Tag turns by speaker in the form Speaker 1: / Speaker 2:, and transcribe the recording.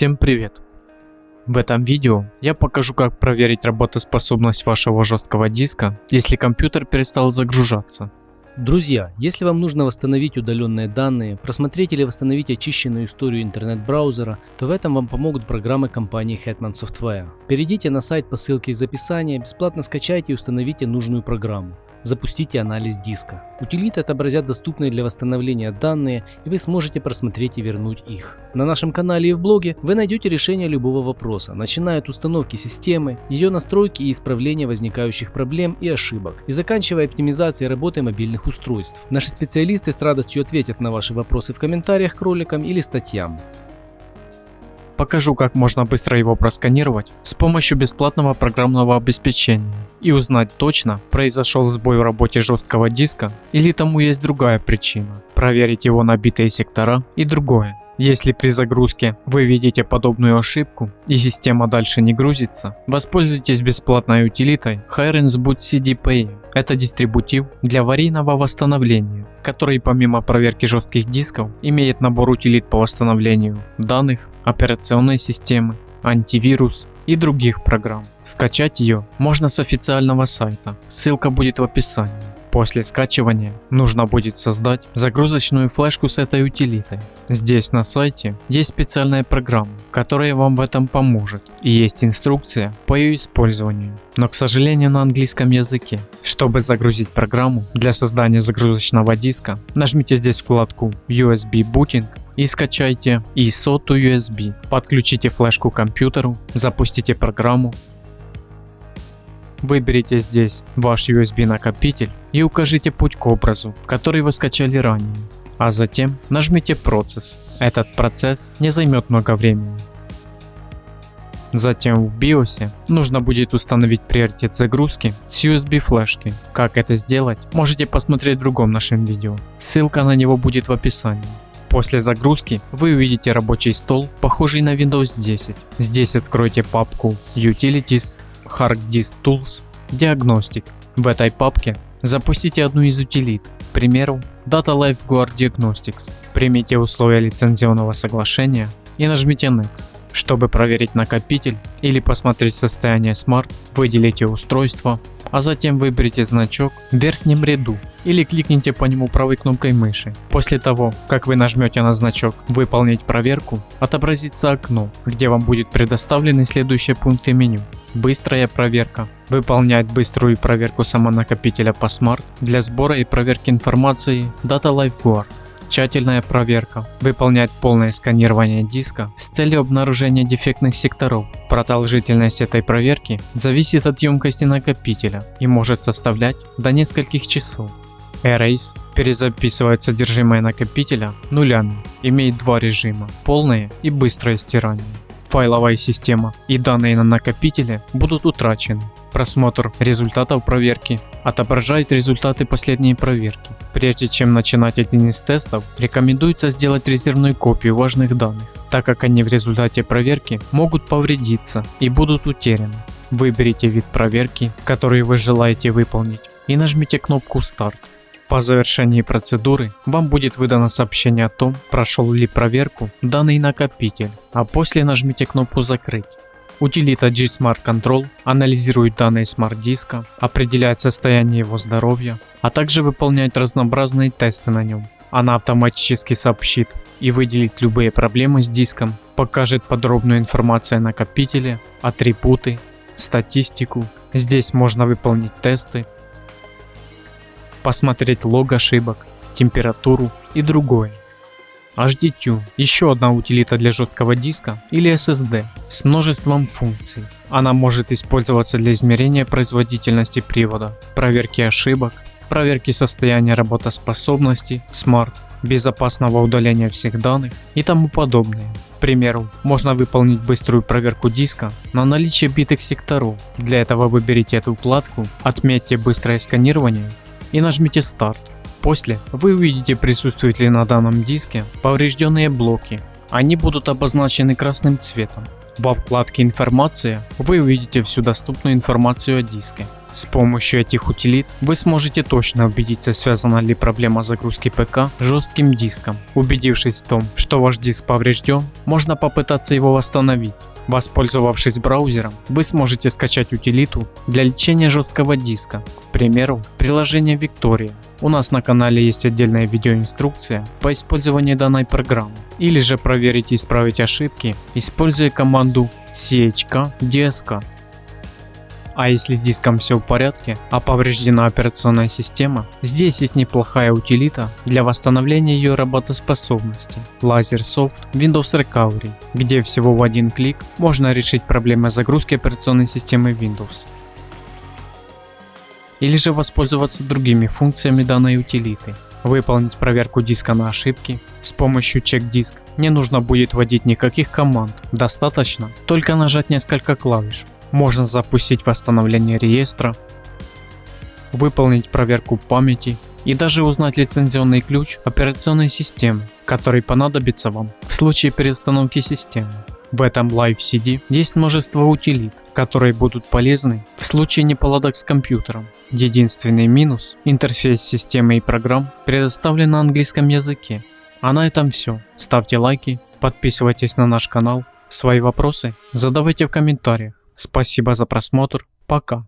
Speaker 1: Всем привет! В этом видео я покажу как проверить работоспособность вашего жесткого диска, если компьютер перестал загружаться.
Speaker 2: Друзья, если вам нужно восстановить удаленные данные, просмотреть или восстановить очищенную историю интернет-браузера, то в этом вам помогут программы компании Hetman Software. Перейдите на сайт по ссылке из описания, бесплатно скачайте и установите нужную программу. Запустите анализ диска. Утилиты отобразят доступные для восстановления данные, и вы сможете просмотреть и вернуть их. На нашем канале и в блоге вы найдете решение любого вопроса, начиная от установки системы, ее настройки и исправления возникающих проблем и ошибок, и заканчивая оптимизацией работы мобильных устройств. Наши специалисты с радостью ответят на ваши вопросы в комментариях к роликам или статьям.
Speaker 1: Покажу как можно быстро его просканировать с помощью бесплатного программного обеспечения и узнать точно произошел сбой в работе жесткого диска или тому есть другая причина, проверить его набитые сектора и другое. Если при загрузке вы видите подобную ошибку и система дальше не грузится, воспользуйтесь бесплатной утилитой Hirens Boot CDPA. Это дистрибутив для аварийного восстановления, который помимо проверки жестких дисков имеет набор утилит по восстановлению данных, операционной системы, антивирус и других программ. Скачать ее можно с официального сайта, ссылка будет в описании. После скачивания нужно будет создать загрузочную флешку с этой утилитой. Здесь на сайте есть специальная программа, которая вам в этом поможет и есть инструкция по ее использованию, но к сожалению на английском языке. Чтобы загрузить программу для создания загрузочного диска, нажмите здесь вкладку USB Booting и скачайте ISO to USB. Подключите флешку к компьютеру, запустите программу Выберите здесь ваш USB накопитель и укажите путь к образу, который вы скачали ранее. А затем нажмите процесс. Этот процесс не займет много времени. Затем в BIOS нужно будет установить приоритет загрузки с USB флешки. Как это сделать, можете посмотреть в другом нашем видео. Ссылка на него будет в описании. После загрузки вы увидите рабочий стол, похожий на Windows 10. Здесь откройте папку Utilities Hard Disk Tools, Diagnostic. В этой папке запустите одну из утилит, к примеру Data Lifeguard Diagnostics. Примите условия лицензионного соглашения и нажмите Next. Чтобы проверить накопитель или посмотреть состояние Smart, выделите устройство, а затем выберите значок в верхнем ряду или кликните по нему правой кнопкой мыши. После того, как вы нажмете на значок «Выполнить проверку», отобразится окно, где вам будет предоставлены следующие пункты меню. Быстрая проверка. Выполнять быструю проверку самонакопителя по Smart для сбора и проверки информации Data Lifeguard. Тщательная проверка. Выполнять полное сканирование диска с целью обнаружения дефектных секторов. Продолжительность этой проверки зависит от емкости накопителя и может составлять до нескольких часов. Erase перезаписывает содержимое накопителя нулями. Имеет два режима – полное и быстрое стирание. Файловая система и данные на накопителе будут утрачены. Просмотр результатов проверки отображает результаты последней проверки. Прежде чем начинать один из тестов, рекомендуется сделать резервную копию важных данных, так как они в результате проверки могут повредиться и будут утеряны. Выберите вид проверки, который вы желаете выполнить и нажмите кнопку «Старт». По завершении процедуры вам будет выдано сообщение о том, прошел ли проверку данный накопитель, а после нажмите кнопку «Закрыть». Утилита GSmartControl анализирует данные SMART диска, определяет состояние его здоровья, а также выполняет разнообразные тесты на нем. Она автоматически сообщит и выделит любые проблемы с диском, покажет подробную информацию о накопителе, атрибуты, статистику. Здесь можно выполнить тесты, посмотреть лог ошибок, температуру и другое. HDTune – еще одна утилита для жесткого диска или SSD с множеством функций. Она может использоваться для измерения производительности привода, проверки ошибок, проверки состояния работоспособности, Smart, безопасного удаления всех данных и тому подобное. К примеру, можно выполнить быструю проверку диска на наличие битых секторов. Для этого выберите эту вкладку, отметьте быстрое сканирование и нажмите старт. После вы увидите присутствуют ли на данном диске поврежденные блоки. Они будут обозначены красным цветом. Во вкладке информация вы увидите всю доступную информацию о диске. С помощью этих утилит вы сможете точно убедиться, связана ли проблема загрузки ПК жестким диском. Убедившись в том, что ваш диск поврежден, можно попытаться его восстановить. Воспользовавшись браузером, вы сможете скачать утилиту для лечения жесткого диска, к примеру, приложение Victoria. У нас на канале есть отдельная видеоинструкция по использованию данной программы. Или же проверить и исправить ошибки, используя команду chk-dsk. А если с диском все в порядке, а повреждена операционная система, здесь есть неплохая утилита для восстановления ее работоспособности LaserSoft Windows Recovery, где всего в один клик можно решить проблемы загрузки операционной системы Windows. Или же воспользоваться другими функциями данной утилиты. Выполнить проверку диска на ошибки с помощью чек-диск. Не нужно будет вводить никаких команд, достаточно только нажать несколько клавиш можно запустить восстановление реестра, выполнить проверку памяти и даже узнать лицензионный ключ операционной системы, который понадобится вам в случае переустановки системы. В этом Live CD есть множество утилит, которые будут полезны в случае неполадок с компьютером. Единственный минус – интерфейс системы и программ предоставлен на английском языке. А на этом все. Ставьте лайки, подписывайтесь на наш канал. Свои вопросы задавайте в комментариях. Спасибо за просмотр. Пока.